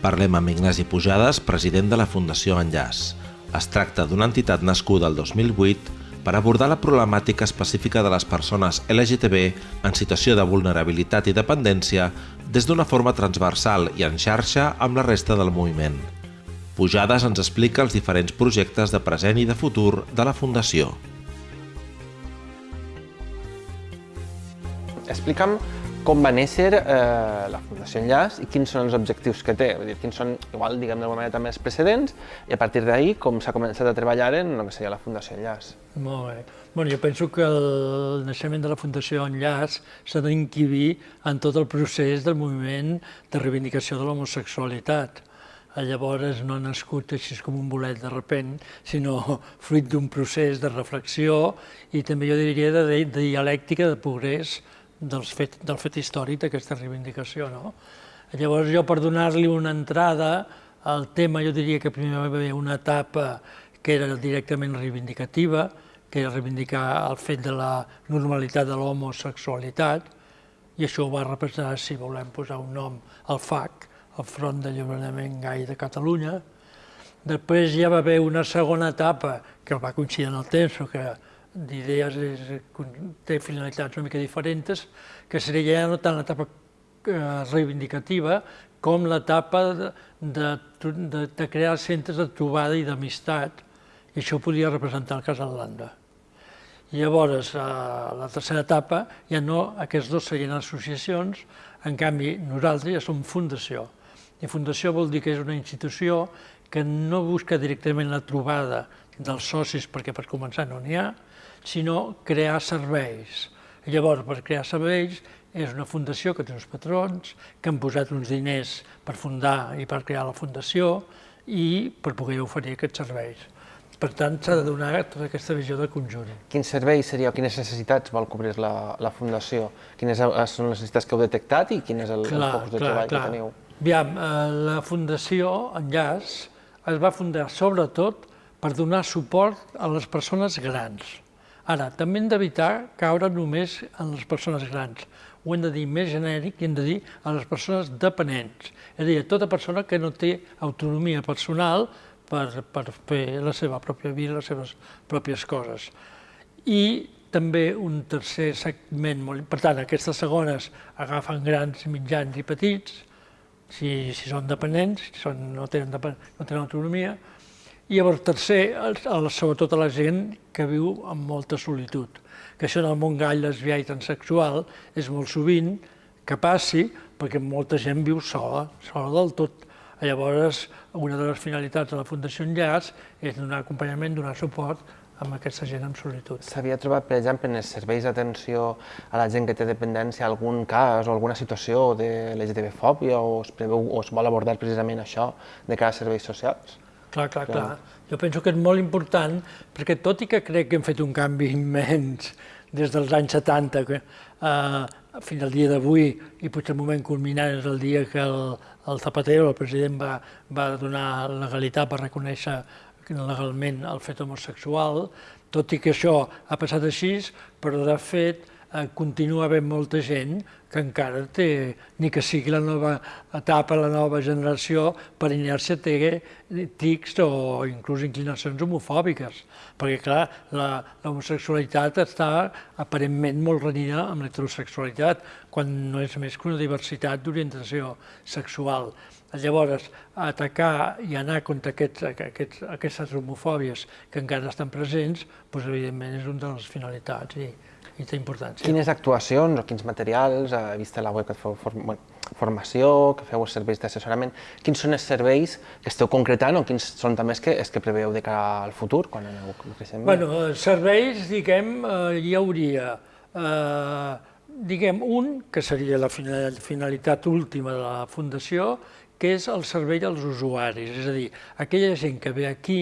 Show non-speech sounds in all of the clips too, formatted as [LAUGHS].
Parlem amb Ignasi Pujades, president de la Fundació Enllaç. Es tracta d'una entitat nascuda el 2008 per abordar la problemàtica específica de les persones LGTB en situació de vulnerabilitat i dependència des d'una forma transversal i en xarxa amb la resta del moviment. Pujades ens explica els diferents projectes de present i de futur de la Fundació. Explica'm com va néixer eh, la Fundació Enllaç i quins són els objectius que té, vull dir, quins són, igual, diguem d'alguna manera, també els precedents, i a partir d'ahir com s'ha començat a treballar en el que seria la Fundació Enllaç. Molt bé. Bueno, jo penso que el naixement de la Fundació Enllaç s'ha d'inquibir en tot el procés del moviment de reivindicació de l'homosexualitat. Llavors no ha nascut així com un bolet de repent, sinó [LAUGHS] fruit d'un procés de reflexió i també jo diria de, de dialèctica de progrés dels fet, del fet històric d'aquesta reivindicació. No? Llavors jo per donar-li una entrada al tema jo diria que primer va haver una etapa que era directament reivindicativa, que era reivindicar el fet de la normalitat de l'homosexualitat, i això ho va representar, si volem posar un nom, el FAC, el Front d'Alliberament Gai de Catalunya. Després ja va haver una segona etapa, que va coincidir en el temps, que d'idees té finalitats una mica diferents, que seria ja no tant l'etapa eh, reivindicativa com l'etapa de, de, de, de crear centres de trobada i d'amistat, i això podia representar el cas d'Atlanta. Llavors, a la tercera etapa, ja no, aquests dos serien associacions, en canvi, nosaltres ja som fundació. I fundació vol dir que és una institució que no busca directament la trobada dels socis, perquè per començar no n'hi ha, sinó crear serveis. Llavors, per crear serveis, és una fundació que té uns patrons, que han posat uns diners per fundar i per crear la fundació i per poder oferir aquests serveis. Per tant, s'ha de donar tota aquesta visió de conjunt. Quins serveis seria o quines necessitats vol cobrir la, la Fundació? Quines són les necessitats que heu detectat i quin és el, clar, el focus de clar, treball clar. que teniu? Aviam, eh, la Fundació Enllaç es va fundar sobretot per donar suport a les persones grans Ara, també hem d'evitar caure només en les persones grans. Ho hem de dir més genèric i hem de dir a les persones dependents. És a dir, a tota persona que no té autonomia personal per, per fer la seva pròpia vida, les seves pròpies coses. I també un tercer segment molt... Per tant, aquestes segones agafen grans, mitjans i petits, si, si són dependents, si són, no, tenen, no tenen autonomia, i llavors, tercer, sobretot a la gent que viu amb molta solitud, que això en el món gai, lesbià i transexual és molt sovint que passi perquè molta gent viu sola, sola del tot. Llavors, una de les finalitats de la Fundació Enllaç és donar acompanyament, donar suport amb aquesta gent en solitud. S'havia trobat, per exemple, en els serveis d'atenció a la gent que té dependència algun cas o alguna situació de LGTB-fòbia o es, o es vol abordar precisament això de cara a serveis socials? Clar, clar, clar, clar. Jo penso que és molt important, perquè tot i que crec que hem fet un canvi immens des dels anys 70 que, eh, fins al dia d'avui, i potser el moment culminant és el dia que el, el Zapatero, el president, va, va donar legalitat per reconèixer legalment el fet homosexual, tot i que això ha passat així, però de fet continua havent molta gent que encara té, ni que sigui la nova etapa, la nova generació, per inèrcia té tics o inclús inclinacions homofòbiques, perquè clar, l'homosexualitat està aparentment molt renyida amb l'heterosexualitat, quan no és més que una diversitat d'orientació sexual. Llavors, atacar i anar contra aquests, aquests, aquestes homofòbies que encara estan presents, doncs, evidentment és una de les finalitats. I, i té importància. Quines actuacions o quins materials, vist a la web que feu bueno, formació, que feu els serveis d'assessorament, quins són els serveis que esteu concretant o quins són també els que, els que preveu de cara al futur, quan aneu creixent? Bueno, eh, serveis, diguem, eh, hi hauria, eh, diguem, un, que seria la finalitat última de la Fundació, que és el servei als usuaris, és a dir, aquella gent que ve aquí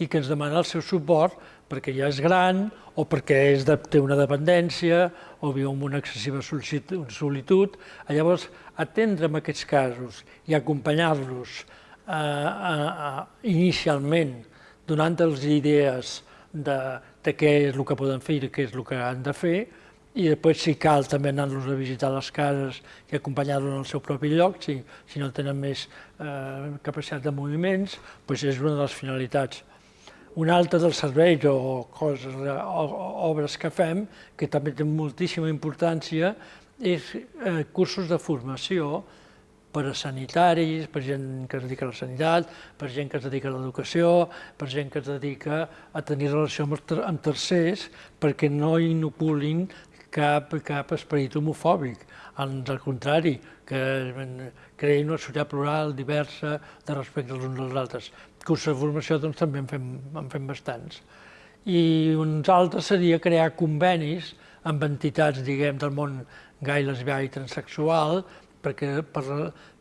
i que ens demana el seu suport perquè ja és gran o perquè és de, té una dependència o viu amb una excessiva solitud. Llavors, atendre en aquests casos i acompanyar-los eh, eh, inicialment donant-los idees de, de què és el que poden fer i què és el que han de fer, i després si cal també anar-los a visitar les cases i acompanyar-los al seu propi lloc, si, si no tenen més eh, capacitat de moviments, doncs és una de les finalitats. Un altre dels serveis o coses, o, obres que fem, que també té moltíssima importància, és eh, cursos de formació per a sanitaris, per gent que es dedica a la sanitat, per gent que es dedica a l'educació, per gent que es dedica a tenir relació amb, amb tercers, perquè no inoculin cap, cap esperit homofòbic, al contrari, que creïn una societat plural, diversa, de respecte als uns als altres. Cursos de formació doncs, també en fem, en fem bastants. I uns altres seria crear convenis amb entitats, diguem, del món gai, lesbià i transexual, perquè per,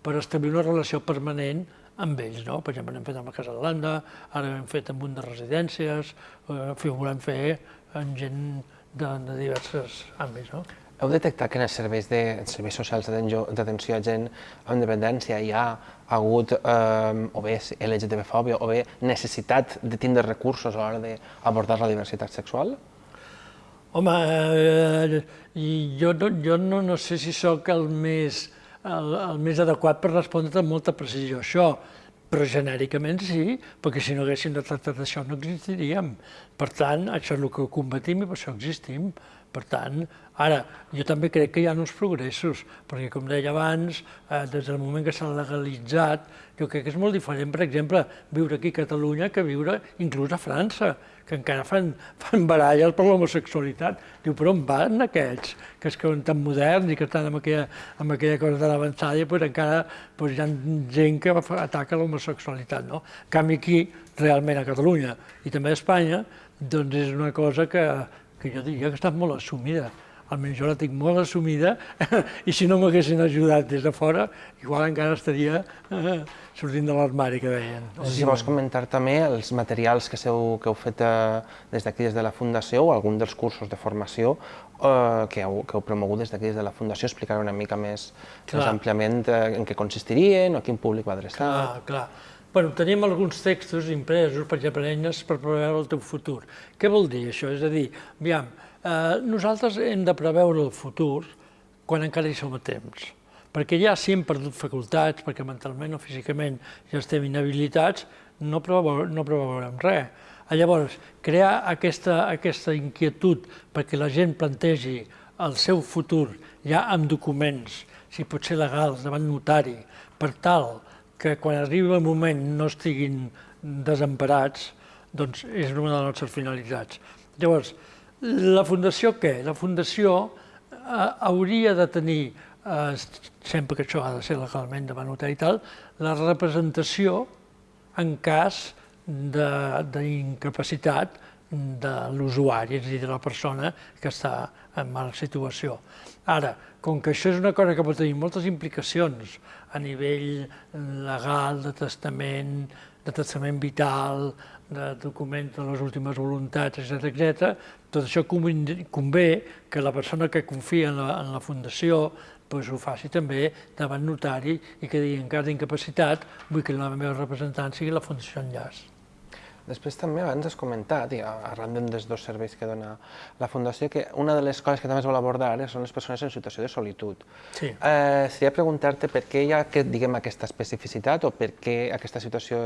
per establir una relació permanent amb ells, no? Per exemple, hem fet amb la Casa de l'Anda, ara hem fet amb un de residències, eh, ho volem fer amb gent de, de diversos àmbits. No? Heu detectat que en els serveis, de, els serveis socials d'atenció a gent amb dependència hi ha hagut eh, o bé LGTB-fòbia o bé necessitat de tindre recursos a l'hora d'abordar la diversitat sexual? Home, eh, jo, no, jo no, no sé si sóc el més, el, el més adequat per respondre amb molta precisió això, però genèricament sí, perquè si no haguéssim de tractar d'això no existiríem. Per tant, això és el que combatim i per això existim. Per tant, ara, jo també crec que hi ha uns progressos, perquè com deia abans, eh, des del moment que s'ha legalitzat, jo crec que és molt diferent, per exemple, viure aquí a Catalunya que viure inclús a França, que encara fan, [LAUGHS] fan baralles per l'homosexualitat. Diu, però on van aquests, que es creuen tan moderns i que estan amb aquella, amb aquella cosa tan avançada i pues, encara pues, hi ha gent que ataca l'homosexualitat. No? En canvi aquí, realment a Catalunya i també a Espanya, doncs és una cosa que, que jo diria que està molt assumida almenys jo la tinc molt assumida, [LAUGHS] i si no m'haguessin ajudat des de fora, igual encara estaria eh, sortint de l'armari, que deien. Si vols comentar també els materials que, seu, que heu fet eh, des d'aquí, des de la Fundació, o algun dels cursos de formació eh, que, heu, que heu promogut des d'aquí, des de la Fundació, explicar una mica més, més àmpliament eh, en què consistirien, o a quin públic va adreçar. Clar, clar. Bueno, tenim alguns textos impresos, per exemple, eines per preveure el teu futur. Què vol dir això? És a dir, aviam, Eh, nosaltres hem de preveure el futur quan encara hi som a temps, perquè ja si hem perdut facultats, perquè mentalment o físicament ja estem inhabilitats, no, preveu, no preveurem res. Llavors, crear aquesta, aquesta inquietud perquè la gent plantegi el seu futur ja amb documents, si pot ser legals, davant notari, per tal que quan arribi el moment no estiguin desemparats, doncs és una de les nostres finalitats. Llavors, la Fundació què? La Fundació eh, hauria de tenir, eh, sempre que això ha de ser legalment de notari i tal, la representació en cas d'incapacitat de l'usuari, és a dir, de la persona que està en mala situació. Ara, com que això és una cosa que pot tenir moltes implicacions a nivell legal, de testament, de testament vital, de documents de les últimes voluntats, etc etc. tot això convé que la persona que confia en la, en la Fundació doncs ho faci també davant notari i que digui en cas d'incapacitat vull que la meva representant sigui la Fundació Enllaç. Després també abans has comentat, i arran dels dos serveis que dona la Fundació, que una de les coses que també es vol abordar són les persones en situació de solitud. Sí. Eh, seria preguntar-te per què hi ha aquest, diguem, aquesta especificitat o per què aquesta situació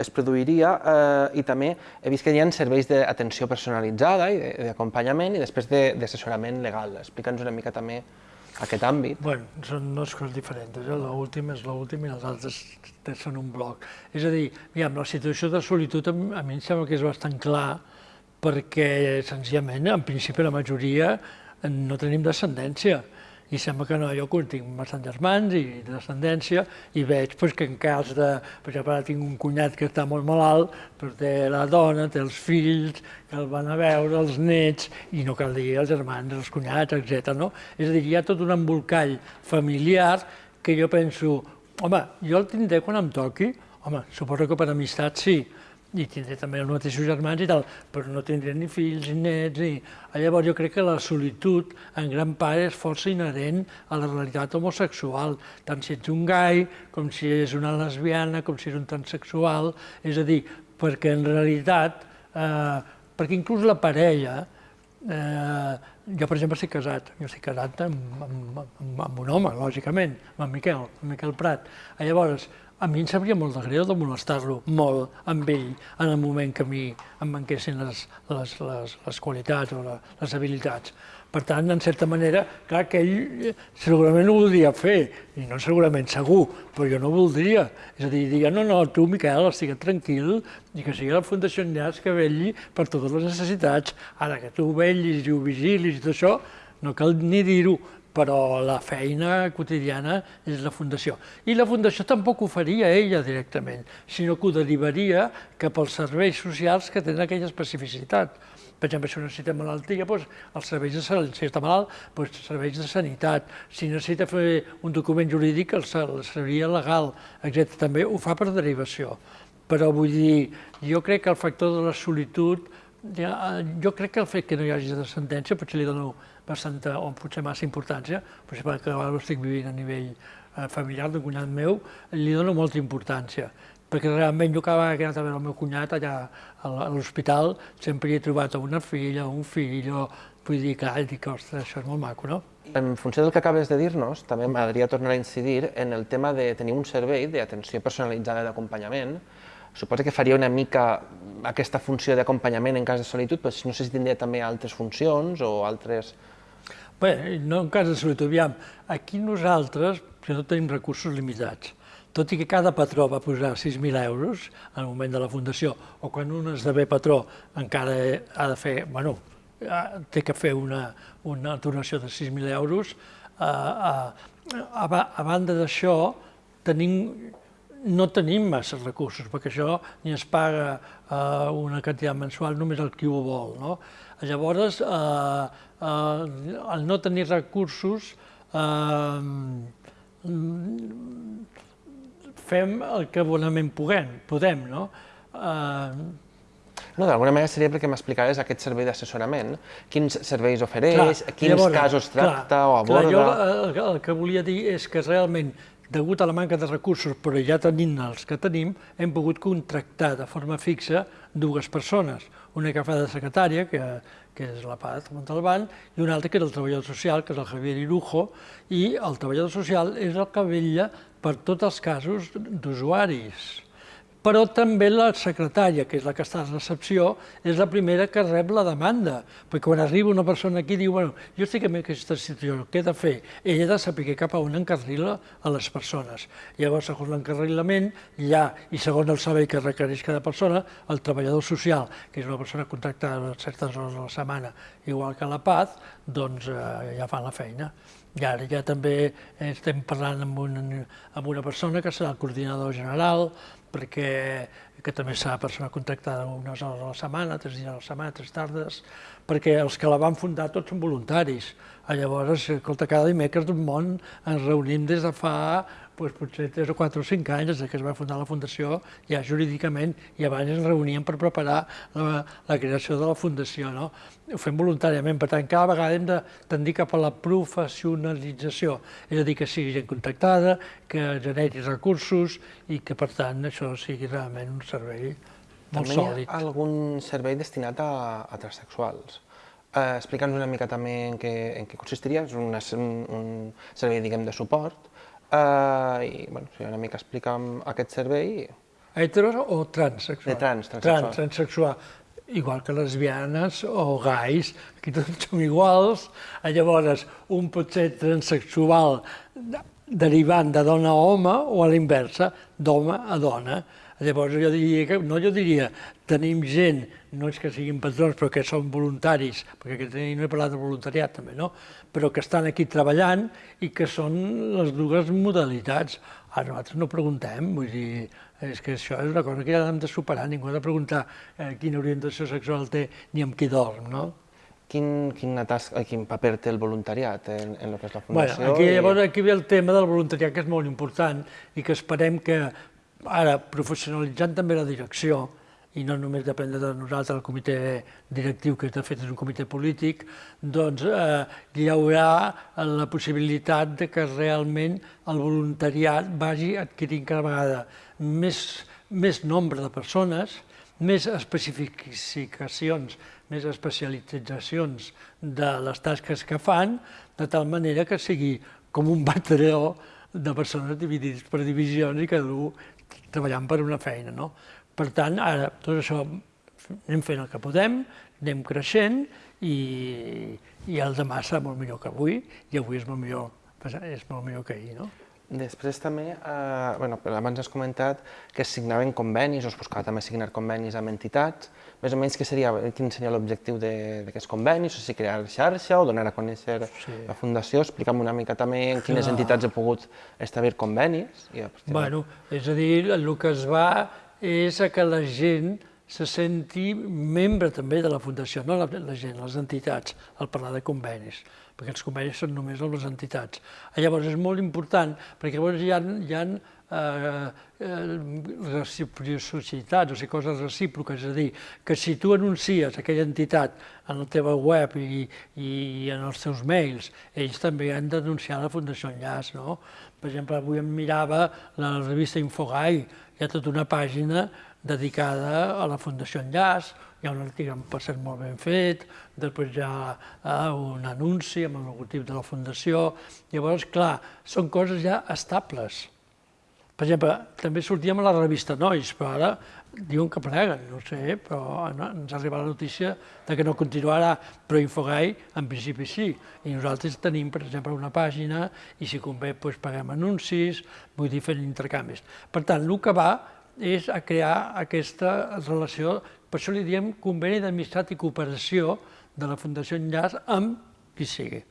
es produiria eh, i també he vist que hi ha serveis d'atenció personalitzada i d'acompanyament i després d'assessorament de, legal. Explica'ns una mica també aquest àmbit. Bueno, són dues coses diferents. Eh? L'últim és l'últim i les altres són un bloc. És a dir, aviam, la situació de solitud a mi em sembla que és bastant clar perquè, senzillament, en principi la majoria no tenim descendència i sembla que no, jo tinc bastant germans i descendència i veig pues, que en cas de... Per exemple, ara tinc un cunyat que està molt malalt, però té la dona, té els fills, que el van a veure, els nets, i no cal dir els germans, els cunyats, etc. No? És a dir, hi ha tot un embolcall familiar que jo penso, home, jo el tindré quan em toqui, home, suposo que per amistat sí, i tindré també els mateixos germans i tal, però no tindré ni fills ni nets. Ni... Llavors jo crec que la solitud en gran part és força inherent a la realitat homosexual, tant si ets un gai, com si és una lesbiana, com si és un transexual, és a dir, perquè en realitat, eh, perquè inclús la parella, eh, jo, per exemple, estic casat. Jo estic casat amb, amb, amb, amb un home, lògicament, amb en Miquel, amb Miquel Prat. Llavors, a mi em sabria molt de greu de molestar-lo molt amb ell en el moment que a mi em manquessin les, les, les, les qualitats o la, les habilitats. Per tant, en certa manera, clar que ell eh, segurament ho voldria fer, i no segurament segur, però jo no voldria. És a dir, diria, no, no, tu, Miquel, estigues tranquil, i que sigui la Fundació Enllaç que vetlli per totes les necessitats. Ara que tu vetllis i ho vigilis i tot això, no cal ni dir-ho, però la feina quotidiana és la Fundació. I la Fundació tampoc ho faria ella directament, sinó que ho derivaria cap als serveis socials que tenen aquella especificitat. Per exemple, si necessita malaltia, doncs, els serveis de salut, si està malalt, doncs, serveis de sanitat. Si necessita fer un document jurídic, el seria legal, etc. També ho fa per derivació. Però vull dir, jo crec que el factor de la solitud, ja, jo crec que el fet que no hi hagi de sentència potser li dono bastanta, o potser massa importància, potser perquè ara ho estic vivint a nivell eh, familiar d'un cunyat meu, li dono molta importància, perquè realment jo que he anat a veure el meu cunyat allà a l'hospital sempre hi he trobat una filla, un fill, o, vull dir, clar, dic, ostres, això és molt maco, no? En funció del que acabes de dir-nos, també m'agradaria tornar a incidir en el tema de tenir un servei d'atenció personalitzada d'acompanyament, suposo que faria una mica aquesta funció d'acompanyament en cas de solitud, però no sé si tindria també altres funcions o altres Bé, no en cas de solitud, aviam, aquí nosaltres no tenim recursos limitats. Tot i que cada patró va posar 6.000 euros en el moment de la fundació, o quan un esdevé patró encara ha de fer, bueno, té que fer una, una donació de 6.000 euros, a, a, a, a banda d'això, tenim no tenim massa recursos, perquè això ni es paga eh, una quantitat mensual, només el qui ho vol. No? Llavors, eh, eh, al no tenir recursos, eh, fem el que bonament puguem, podem, no? Eh, no, d'alguna manera seria perquè m'explicares aquest servei d'assessorament, quins serveis ofereix, clar, quins llavors, casos tracta clar, o aborda... Clar, jo el, el que volia dir és que realment degut a la manca de recursos, però ja tenint els que tenim, hem pogut contractar de forma fixa dues persones, una que fa de secretària, que, que és la Paz Montalbán, i una altra que és el treballador social, que és el Javier Irujo, i el treballador social és el que vetlla per tots els casos d'usuaris però també la secretària, que és la que està a recepció, és la primera que rep la demanda, perquè quan arriba una persona aquí diu, bueno, jo estic en aquesta situació, què he de fer? Ella ha de saber cap a on encarrila a les persones. Llavors, segons l'encarrilament, ja, i segons el servei que requereix cada persona, el treballador social, que és una persona contractada a certes hores a la setmana, igual que la Paz, doncs eh, ja fan la feina. I ara ja també estem parlant amb una, amb una persona que serà el coordinador general, perquè que també serà persona contractada unes hores a la setmana, tres dies a la setmana, tres tardes, perquè els que la van fundar tots són voluntaris. Llavors, escolta, cada dimecres d'un món ens reunim des de fa doncs, potser 3 o 4 o 5 anys, des que es va fundar la Fundació, ja jurídicament, i abans ens reuníem per preparar la, la creació de la Fundació. No? Ho fem voluntàriament, per tant, cada vegada hem de tendir cap a la professionalització, és a dir, que sigui gent contactada, que generi recursos i que, per tant, això sigui realment un servei molt també sòlid. També hi ha algun servei destinat a, a transsexuals. Eh, Explica'ns una mica també en què, en què consistiria, és un, un, un servei, diguem, de suport, Uh, I, bueno, si una mica explica'm aquest servei... Heteros o transsexual? De trans, transsexual. Trans, transsexual. Igual que lesbianes o gais, aquí tots som iguals. Llavors, un pot ser transsexual derivant de dona a home o a l'inversa, d'home a dona. Llavors jo diria que, no jo diria, tenim gent, no és que siguin patrons, però que són voluntaris, perquè no he parlat de voluntariat també, no? però que estan aquí treballant i que són les dues modalitats. A nosaltres no preguntem, vull dir, és que això és una cosa que ja hem de superar, ningú ha de preguntar eh, quina orientació sexual té ni amb qui dorm, no? Quin, quin, tasca, quin paper té el voluntariat en, en el que és la Fundació? Bueno, aquí, llavors, aquí ve el tema del voluntariat, que és molt important, i que esperem que Ara, professionalitzant també la direcció, i no només depèn de nosaltres, el comitè directiu, que de fet és un comitè polític, doncs eh, hi haurà la possibilitat de que realment el voluntariat vagi adquirint cada vegada més, més nombre de persones, més especificacions més especialitzacions de les tasques que fan, de tal manera que sigui com un batalló de persones dividits per divisions i cada un treballant per una feina. No? Per tant, ara tot això anem fent el que podem, anem creixent i, i el demà serà molt millor que avui i avui és molt millor, és molt millor que ahir. No? Després també, eh, bueno, abans has comentat que es signaven convenis, o es buscava també signar convenis amb entitats, més o menys què seria, quin seria l'objectiu d'aquests convenis, o si crear xarxa o donar a conèixer sí. la Fundació, explica'm una mica també en quines Clar. entitats he pogut establir convenis. I bueno, és a dir, el que es va és a que la gent se senti membre també de la Fundació, no la, la gent, les entitats, al parlar de convenis perquè els convenis són només amb les entitats. Llavors és molt important, perquè llavors hi ha, hi ha eh, eh, reciprocitats, o sigui, coses recíproques, és a dir, que si tu anuncies aquella entitat en la teva web i, i en els teus mails, ells també han d'anunciar la Fundació Enllaç, no? Per exemple, avui em mirava la revista Infogai, hi ha tota una pàgina dedicada a la Fundació Enllaç, hi ha un article per cert molt ben fet, després hi ha eh, un anunci amb el logotip de la Fundació, llavors, clar, són coses ja estables. Per exemple, també sortíem a la revista Nois, però ara diuen que pleguen, no sé, però ens arriba la notícia de que no continuarà, però Infogai en principi sí. I nosaltres tenim, per exemple, una pàgina i si convé doncs, paguem anuncis, vull dir, fent intercanvis. Per tant, el que va és a crear aquesta relació, per això li diem conveni d'amistat i cooperació de la Fundació Enllaç amb qui sigui.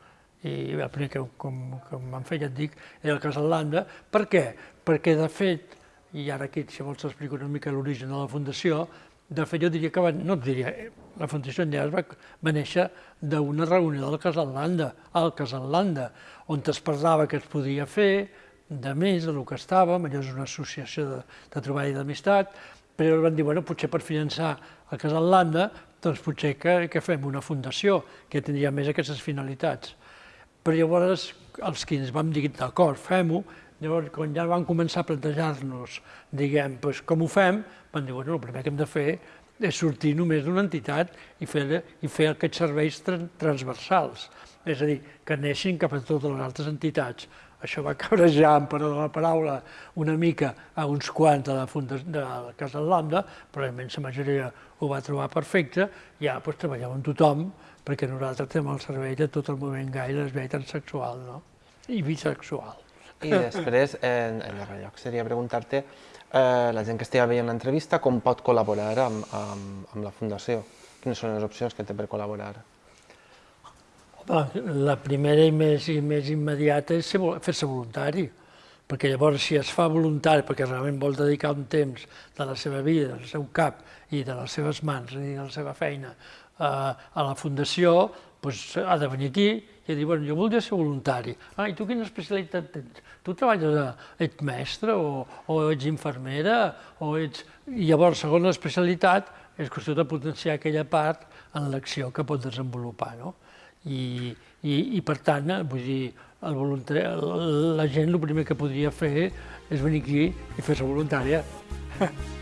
I el primer que, com, com fet, ja et dic, era el cas d'Atlanta. Per què? Perquè, de fet, i ara aquí, si vols explico una mica l'origen de la Fundació, de fet, jo diria que, va, no et diria, la Fundació Enllaç va, va néixer d'una reunió del Casatlanda, al Casatlanda, on es parlava que es podia fer, de més del que estàvem, allò és una associació de, de treball i d'amistat, però van dir, bueno, potser per finançar el Casal Landa, doncs potser que, que fem una fundació que tindria més aquestes finalitats. Però llavors els que ens vam dir, d'acord, fem-ho, llavors quan ja van començar a plantejar-nos, diguem, doncs, com ho fem, van dir, bueno, el primer que hem de fer és sortir només d'una entitat i fer, i fer aquests serveis transversals, és a dir, que neixin cap a totes les altres entitats això va cabrejar, amb perdó de la paraula, una mica a uns quants de la, funda, de la Casa Lambda, però la immensa majoria ho va trobar perfecte, ara doncs, treballem amb tothom, perquè nosaltres tenim el servei de tot el moviment gai lesbià i transsexual, no? i bisexual. I després, en, en darrer lloc, seria preguntar-te, eh, la gent que estigui veient l'entrevista, com pot col·laborar amb, amb, amb la Fundació? Quines són les opcions que té per col·laborar? La primera i més, i més immediata és fer-se voluntari, perquè llavors si es fa voluntari, perquè realment vol dedicar un temps de la seva vida, del seu cap i de les seves mans i de la seva feina a, a la fundació, doncs ha de venir aquí i dir, bueno, jo voldria ser voluntari. Ah, i tu quina especialitat tens? Tu treballes, a, ets mestre o, o ets infermera o ets... I llavors, segons l'especialitat, és qüestió de potenciar aquella part en l'acció que pot desenvolupar, no? I, i, i per tant, eh, vull dir, el voluntari, la gent el primer que podria fer és venir aquí i fer-se voluntària. [LAUGHS]